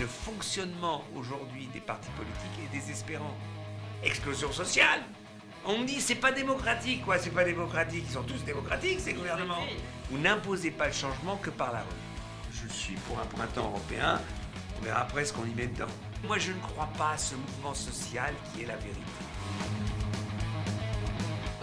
Le fonctionnement aujourd'hui des partis politiques est désespérant. Explosion sociale On me dit c'est pas démocratique, quoi, c'est pas démocratique? Ils sont tous démocratiques, ces gouvernements. Vous n'imposez pas le changement que par la rue. Je suis pour un printemps européen, on verra après ce qu'on y met dedans. Moi je ne crois pas à ce mouvement social qui est la vérité.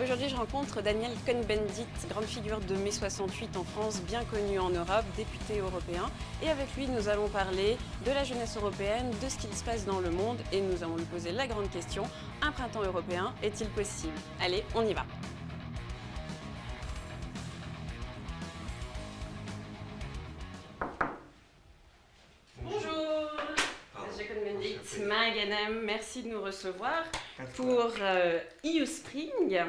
Aujourd'hui, je rencontre Daniel Cohn-Bendit, grande figure de mai 68 en France, bien connu en Europe, député européen. Et avec lui, nous allons parler de la jeunesse européenne, de ce qu'il se passe dans le monde. Et nous allons lui poser la grande question, un printemps européen est-il possible? Allez, on y va Merci de nous recevoir pour euh, EU Spring,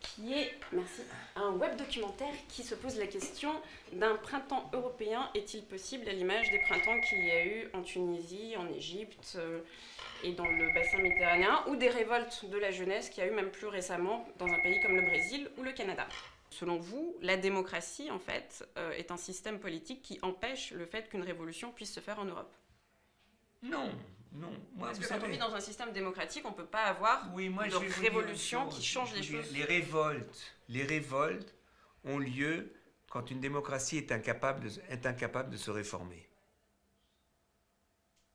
qui est merci, un web documentaire qui se pose la question d'un printemps européen. Est-il possible à l'image des printemps qu'il y a eu en Tunisie, en Égypte euh, et dans le bassin méditerranéen, ou des révoltes de la jeunesse qu'il y a eu même plus récemment dans un pays comme le Brésil ou le Canada? Selon vous, la démocratie, en fait, euh, est un système politique qui empêche le fait qu'une révolution puisse se faire en Europe? Non, non. Moi, Parce que quand on vit dans un système démocratique, on ne peut pas avoir Oui, moi, de révolution qui change les choses. Les révoltes, les révoltes ont lieu quand une démocratie est incapable de, est incapable de se réformer.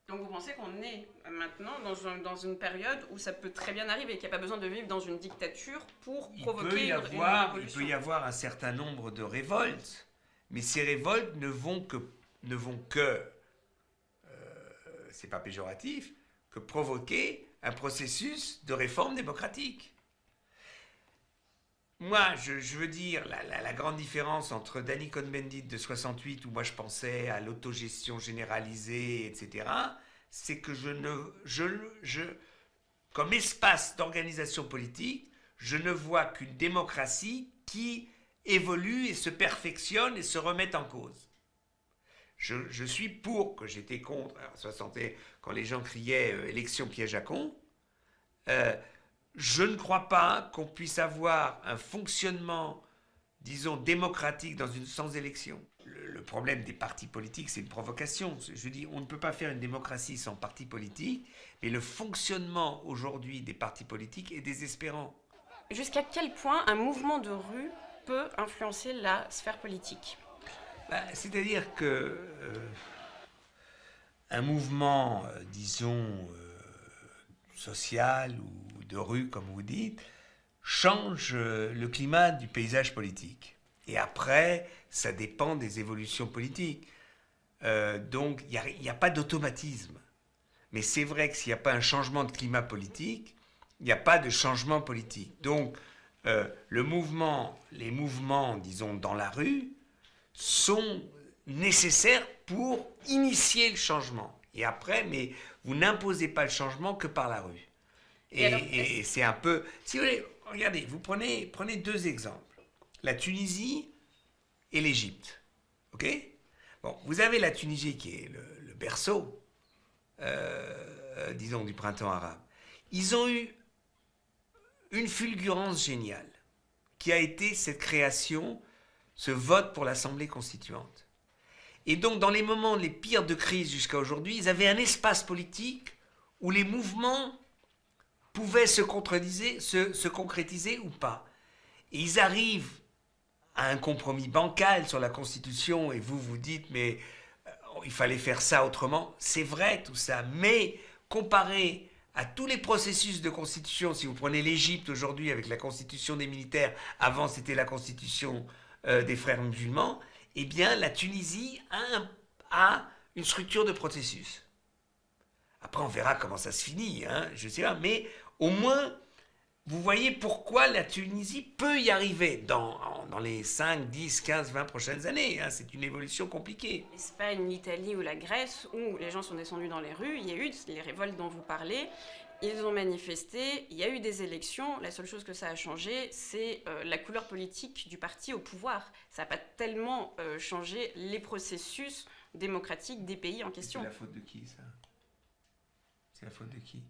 Donc vous pensez qu'on est maintenant dans, un- dans une période où ça peut très bien arriver, qu'il n'y a pas besoin de vivre dans une dictature pour provoquer une- avoir, il peut y avoir un certain nombre de révoltes, mais ces révoltes ne vont que, ne vont que c'est pas péjoratif, que provoquer un processus de réforme démocratique. Moi, je, veux dire, la, grande différence entre Danny Cohn-Bendit de 68, où moi je pensais à l'autogestion généralisée, etc., c'est que je ne, comme espace d'organisation politique, je ne vois qu'une démocratie qui évolue et se perfectionne et se remet en cause. Je, suis pour que j'étais contre, alors, 60 et- quand les gens criaient euh, élection piège à con, euh, je ne crois pas qu'on puisse avoir un fonctionnement, disons, démocratique dans une sans élection. Le, problème des partis politiques, c'est une provocation. Je dis, on ne peut pas faire une démocratie sans parti politique, mais le fonctionnement aujourd'hui des partis politiques est désespérant. Jusqu'à quel point un mouvement de rue peut influencer la sphère politique? Bah, C'est-à-dire que euh, un mouvement, euh, disons, euh, social ou de rue, comme vous dites, change le climat du paysage politique. Et après, ça dépend des évolutions politiques. Donc, il n'y a, pas d'automatisme. Mais c'est vrai que s'il n'y a pas un changement de climat politique, il n'y a pas de changement politique. Donc, les mouvements, disons, dans la rue, sont nécessaires pour initier le changement. Et après, mais vous n'imposez pas le changement que par la rue. Et Et, alors, et c'est un peu... Si vous voulez, regardez, vous prenez, prenez deux exemples. La Tunisie et l'Égypte. OK? Bon, vous avez la Tunisie qui est le, le berceau, euh, disons, du printemps arabe. Ils ont eu une fulgurance géniale, qui a été cette création, ce vote pour l'Assemblée constituante. Et donc, dans les moments les pires de crise jusqu'à aujourd'hui, ils avaient un espace politique où les mouvements pouvaient se, se, se concrétiser ou pas. Et ils arrivent à un compromis bancal sur la Constitution, et vous vous dites, mais euh, il fallait faire ça autrement. C'est vrai tout ça, mais comparé à tous les processus de constitution, si vous prenez l'Égypte aujourd'hui avec la constitution des militaires, avant c'était la constitution euh, des frères musulmans, eh bien la Tunisie a, a une structure de processus. Après on verra comment ça se finit, hein, je sais pas, mais au moins vous voyez pourquoi la Tunisie peut y arriver dans, dans les 5, 10, 15, 20 prochaines années. hein. C'est une évolution compliquée. L'Espagne, l'Italie ou la Grèce, où les gens sont descendus dans les rues, il y a eu les révoltes dont vous parlez, ils ont manifesté, il y a eu des élections, la seule chose que ça a changé, c'est euh, la couleur politique du parti au pouvoir. Ça n'a pas tellement euh, changé les processus démocratiques des pays en question. C'est la faute de qui ça? C'est la faute de qui?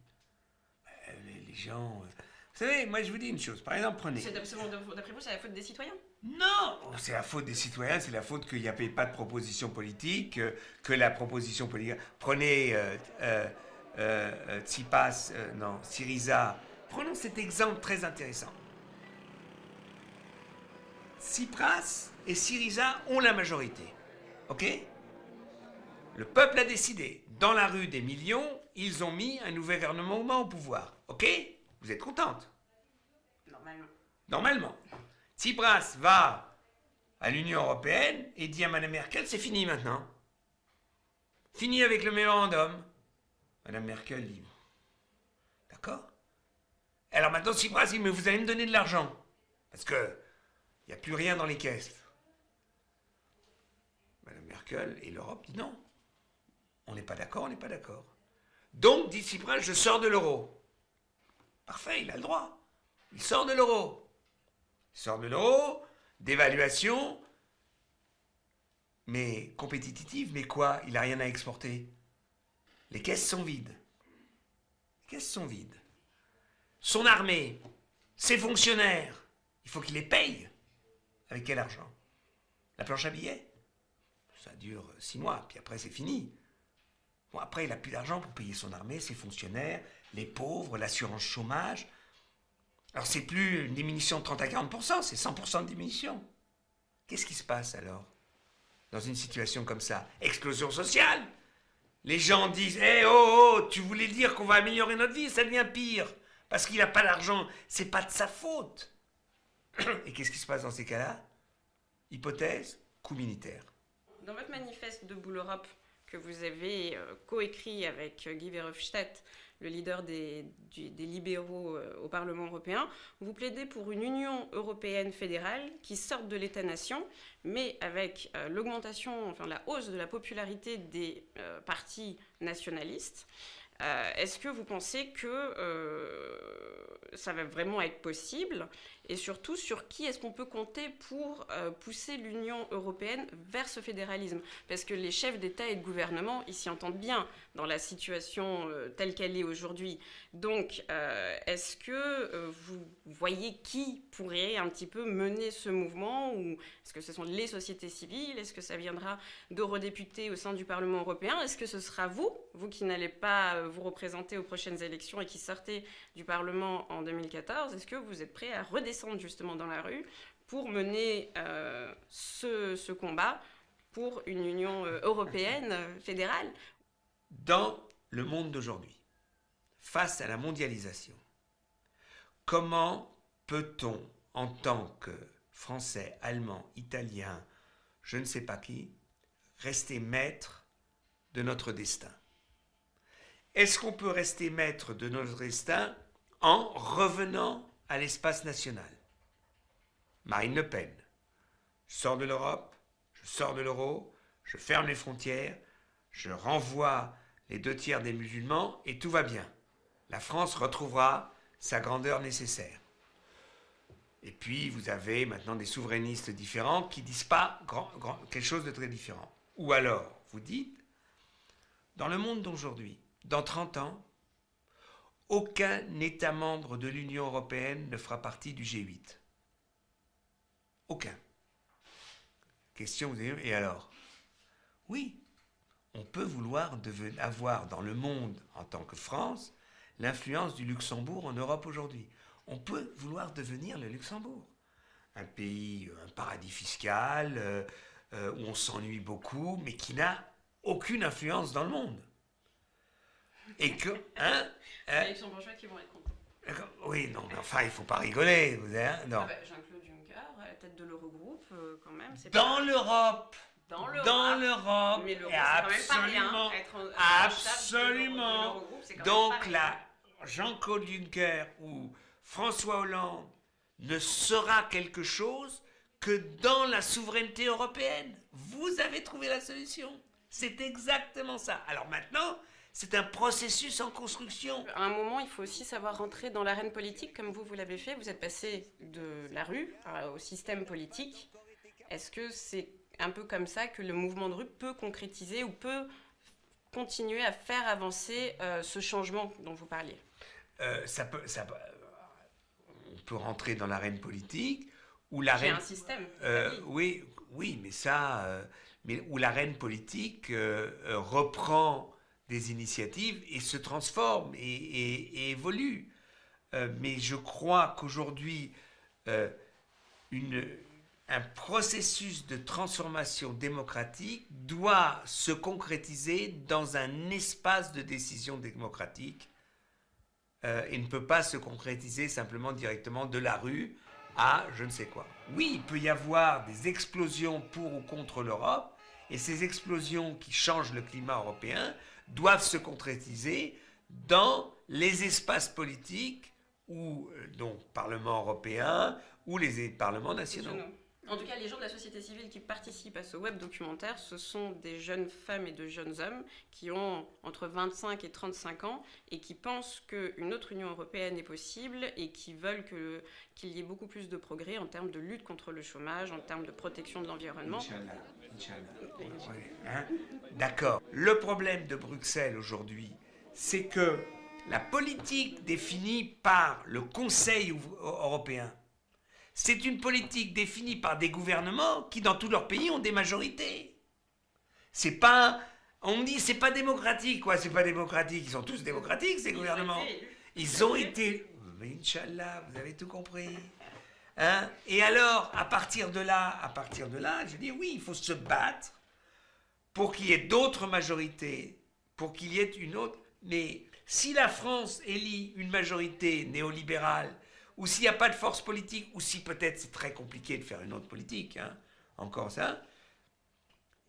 Les, les gens. euh, Vous savez, moi je vous dis une chose. Par exemple, prenez. C'est d'après d'après vous, c'est la faute des citoyens? Non, c'est la faute des citoyens, c'est la faute qu'il n'y avait pas de proposition politique, que, la proposition politique... Prenez euh, euh, euh, Tsipas, non, Syriza. Prenons cet exemple très intéressant. Tsipras et Syriza ont la majorité. OK? Le peuple a décidé. Dans la rue des millions, ils ont mis un nouvel gouvernement au pouvoir. OK? Vous êtes contente? Normalement. Normalement. Tsipras va à l'Union Européenne et dit à Mme Merkel, c'est fini maintenant. Fini avec le mémorandum. Mme Merkel dit, d'accord Alors maintenant Tsipras dit, mais vous allez me donner de l'argent. Parce que il n'y a plus rien dans les caisses. Mme Merkel et l'Europe dit non. On n'est pas d'accord, on n'est pas d'accord. Donc, dit Tsipras, je sors de l'euro. Parfait, il a le droit. Il sort de l'euro. Il sort de l'euro, d'évaluation, mais compétitive, mais quoi? Il n'a rien à exporter. Les caisses sont vides. Les caisses sont vides. Son armée, ses fonctionnaires, il faut qu'il les paye. Avec quel argent? La planche à billets? Ça dure six mois, puis après c'est fini. Bon, après, il n'a plus d'argent pour payer son armée, ses fonctionnaires, les pauvres, l'assurance chômage. Alors, c'est plus une diminution de 30 à 40%, c'est 100% de diminution. Qu'est-ce qui se passe alors Dans une situation comme ça? Explosion sociale Les gens disent Eh oh, oh, tu voulais dire qu'on va améliorer notre vie, ça devient pire. Parce qu'il n'a pas d'argent, c'est pas de sa faute. Et qu'est-ce qui se passe dans ces cas-là? Hypothèse, coup militaire. Dans votre manifeste de Boule Europe, que vous avez euh, coécrit avec euh, Guy Verhofstadt, le leader des, libéraux euh, au Parlement européen, vous plaidez pour une Union européenne fédérale qui sorte de l'État-nation, mais avec l'augmentation, enfin la hausse de la popularité des partis nationalistes. Est-ce que vous pensez que ça va vraiment être possible et surtout sur qui est-ce qu'on peut compter pour euh, pousser l'Union européenne vers ce fédéralisme? Parce que les chefs d'État et de gouvernement, ils s'y entendent bien dans la situation euh, telle qu'elle est aujourd'hui. Donc, euh, est-ce que vous voyez qui pourrait un petit peu mener ce mouvement? Ou est-ce que ce sont les sociétés civiles? Est-ce que ça viendra d'eurodéputés au sein du Parlement européen? Est-ce que ce sera vous, vous qui n'allez pas vous représenter aux prochaines élections et qui sortez du Parlement en 2014 Est-ce que vous êtes prêt à redescendre justement dans la rue pour mener euh, ce, combat pour une Union euh, européenne euh, fédérale. Dans le monde d'aujourd'hui, face à la mondialisation, comment peut-on, en tant que Français, Allemands, Italiens, je ne sais pas qui, rester maître de notre destin? Est-ce qu'on peut rester maître de notre destin en revenant à l'espace national. Marine Le Pen. Je sors de l'Europe, je sors de l'euro, je ferme les frontières, je renvoie les deux tiers des musulmans et tout va bien. La France retrouvera sa grandeur nécessaire. Et puis, vous avez maintenant des souverainistes différents qui disent pas quelque chose de très différent. Ou alors, vous dites, dans le monde d'aujourd'hui, dans 30 ans, aucun État membre de l'Union européenne ne fera partie du G8. Aucun. Question, vous et alors? Oui, on peut vouloir avoir dans le monde, en tant que France, l'influence du Luxembourg en Europe aujourd'hui. On peut vouloir devenir le Luxembourg. Un pays, un paradis fiscal, euh, euh, où on s'ennuie beaucoup, mais qui n'a aucune influence dans le monde. Et que, hein, hein Les bourgeois qui vont être contents. Oui, non, mais enfin, il ne faut pas rigoler. Vous hein, non. Ah bah, Jean-Claude Juncker, à la tête de l'Eurogroupe, euh, quand même. Dans l'Europe Dans l'Europe. Dans l'Europe. Mais l'Europe, c'est quand même pas rien. Être absolument. Donc là, Jean-Claude Juncker ou François Hollande ne sera quelque chose que dans la souveraineté européenne. Vous avez trouvé la solution. C'est exactement ça. Alors maintenant, c'est un processus en construction. À un moment, il faut aussi savoir rentrer dans l'arène politique, comme vous, vous l'avez fait. Vous êtes passé de la rue au système politique. Est-ce que c'est un peu comme ça que le mouvement de rue peut concrétiser ou peut continuer à faire avancer euh, ce changement dont vous parliez? Euh, ça peut, ça, On peut rentrer dans l'arène politique où la J'ai reine... un système. Euh, oui, oui, mais ça, euh, mais où la reine politique reprend initiatives et se transforme et, et- et évolue. Euh, mais je crois qu'aujourd'hui, euh, un processus de transformation démocratique doit se concrétiser dans un espace de décision démocratique euh, et ne peut pas se concrétiser simplement directement de la rue à je ne sais quoi. Oui, il peut y avoir des explosions pour ou contre l'Europe, et ces explosions qui changent le climat européen doivent se concrétiser dans les espaces politiques ou euh, donc Parlement européen ou les parlements nationaux. En tout cas, les gens de la société civile qui participent à ce web documentaire, ce sont des jeunes femmes et de jeunes hommes qui ont entre 25 et 35 ans et qui pensent qu'une autre Union européenne est possible et qui veulent qu'il y ait beaucoup plus de progrès en termes de lutte contre le chômage, en termes de protection de l'environnement. Hein. D'accord. Le problème de Bruxelles aujourd'hui, c'est que la politique définie par le Conseil européen, c'est une politique définie par des gouvernements qui, dans tous leurs pays, ont des majorités. C'est pas. On me dit, c'est pas démocratique, quoi, c'est pas démocratique? Ils sont tous démocratiques, ces Ils gouvernements. Ils ont été. Mais Inch'Allah, vous avez tout compris. Hein? Et alors, à partir de là, à partir de là, je dis oui, il faut se battre pour qu'il y ait d'autres majorités, pour qu'il y ait une autre. Mais si la France élit une majorité néolibérale, ou s'il n'y a pas de force politique, ou si peut-être c'est très compliqué de faire une autre politique, hein, encore ça,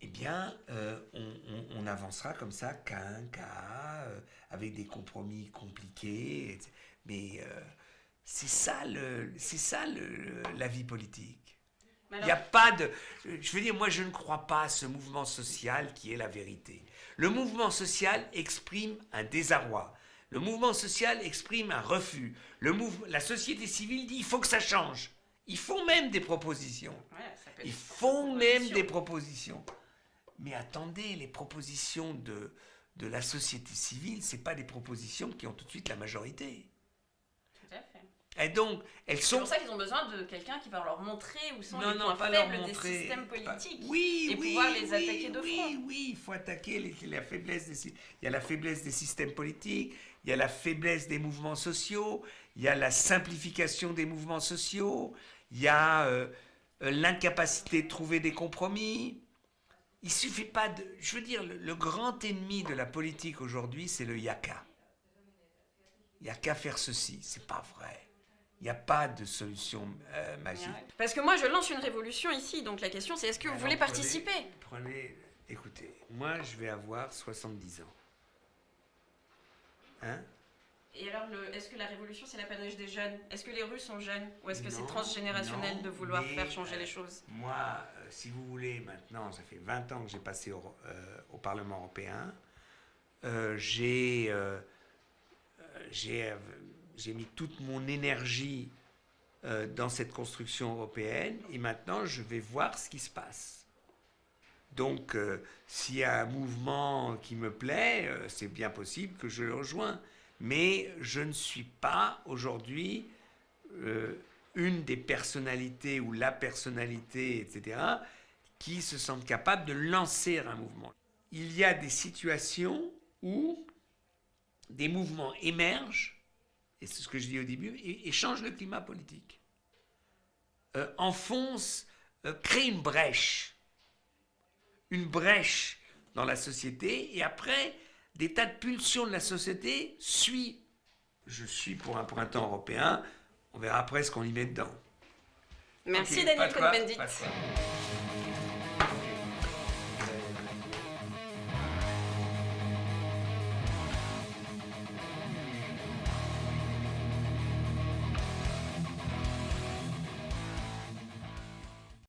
eh bien, euh, on, on- on avancera comme ça, cas un cas, euh, avec des compromis compliqués. etc. Mais euh, c'est ça, le, c'est ça le- la vie politique. Il n'y a pas de... Je veux dire, moi, je ne crois pas à ce mouvement social qui est la vérité. Le mouvement social exprime un désarroi. Le mouvement social exprime un refus. Le La société civile dit il faut que ça change. Ils font même des propositions. ouais, ça Ils font même des propositions. Mais attendez, les propositions de, de la société civile, c'est pas des propositions qui ont tout de suite la majorité. Tout à fait. Et donc, elles C'est sont... pour ça qu'ils ont besoin de quelqu'un qui va leur montrer où sont Non, les non, points faibles montrer. des systèmes Pas- politiques. Oui, et oui, pouvoir les oui, attaquer de oui, front. Oui, il faut attaquer les, la faiblesse des, sy- il y a la faiblesse des systèmes politiques, il y a la faiblesse des mouvements sociaux, il y a la simplification des mouvements sociaux, il y a euh, l'incapacité de trouver des compromis. Il suffit pas de... Je veux dire, le, le grand ennemi de la politique aujourd'hui, c'est le yaka. Il n'y a qu'à faire ceci. C'est pas vrai. Il n'y a pas de solution euh, magique. Parce que moi, je lance une révolution ici, donc la question c'est est-ce que vous voulez prenez- participer? Prenez, écoutez, moi je vais avoir 70 ans. Hein? Et alors, est-ce que la révolution c'est l'apanage des jeunes? Est-ce que les Russes sont jeunes? Ou est-ce que c'est transgénérationnel non, de vouloir mais, faire changer euh, les choses? Moi, euh, si vous voulez, maintenant, ça fait 20 ans que j'ai passé au, euh, au Parlement européen. Euh, j'ai, euh, euh, euh, mis toute mon énergie euh, dans cette construction européenne et maintenant je vais voir ce qui se passe. Donc, euh, s'il y a un mouvement qui me plaît, euh, c'est bien possible que je le rejoins. Mais je ne suis pas aujourd'hui euh, une des personnalités ou la personnalité, etc., qui se sentent capables de lancer un mouvement. Il y a des situations où des mouvements émergent, et c'est ce que je dis au début, et, changent le climat politique. Enfoncent, créent une brèche, une brèche dans la société, et après, des tas de pulsions de la société suivent. Je suis pour un printemps européen, on verra après ce qu'on y met dedans. Merci Daniel Cohn-Bendit.